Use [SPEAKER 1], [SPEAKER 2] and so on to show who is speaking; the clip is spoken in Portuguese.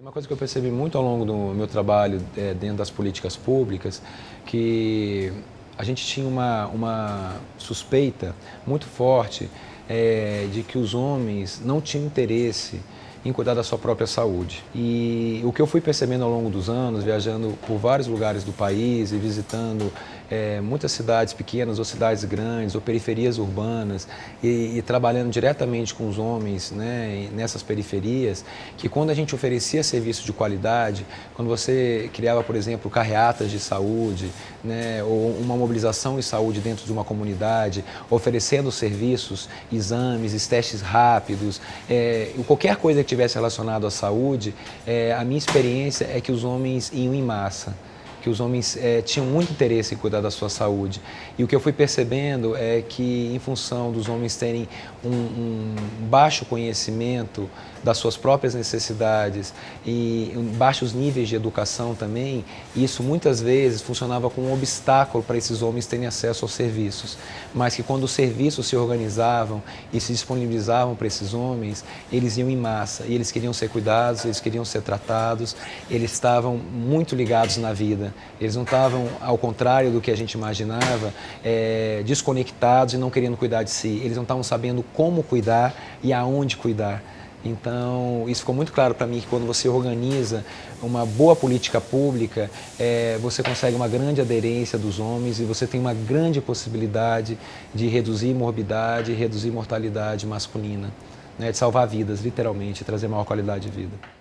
[SPEAKER 1] Uma coisa que eu percebi muito ao longo do meu trabalho é, dentro das políticas públicas, que a gente tinha uma, uma suspeita muito forte é, de que os homens não tinham interesse em cuidar da sua própria saúde. E o que eu fui percebendo ao longo dos anos, viajando por vários lugares do país e visitando é, muitas cidades pequenas ou cidades grandes ou periferias urbanas e, e, trabalhando diretamente com os homens né, nessas periferias, que quando a gente oferecia serviço de qualidade, quando você criava, por exemplo, carreatas de saúde né, ou uma mobilização de saúde dentro de uma comunidade, oferecendo serviços, exames, testes rápidos, é, qualquer coisa tivesse relacionado à saúde, é, a minha experiência é que os homens iam em massa que os homens é, tinham muito interesse em cuidar da sua saúde. E o que eu fui percebendo é que, em função dos homens terem um, um baixo conhecimento das suas próprias necessidades e baixos níveis de educação também, isso muitas vezes funcionava como um obstáculo para esses homens terem acesso aos serviços. Mas que quando os serviços se organizavam e se disponibilizavam para esses homens, eles iam em massa e eles queriam ser cuidados, eles queriam ser tratados, eles estavam muito ligados na vida. Eles não estavam, ao contrário do que a gente imaginava, é, desconectados e não querendo cuidar de si. Eles não estavam sabendo como cuidar e aonde cuidar. Então, isso ficou muito claro para mim que quando você organiza uma boa política pública, é, você consegue uma grande aderência dos homens e você tem uma grande possibilidade de reduzir morbidade, reduzir mortalidade masculina, né, de salvar vidas, literalmente, trazer maior qualidade de vida.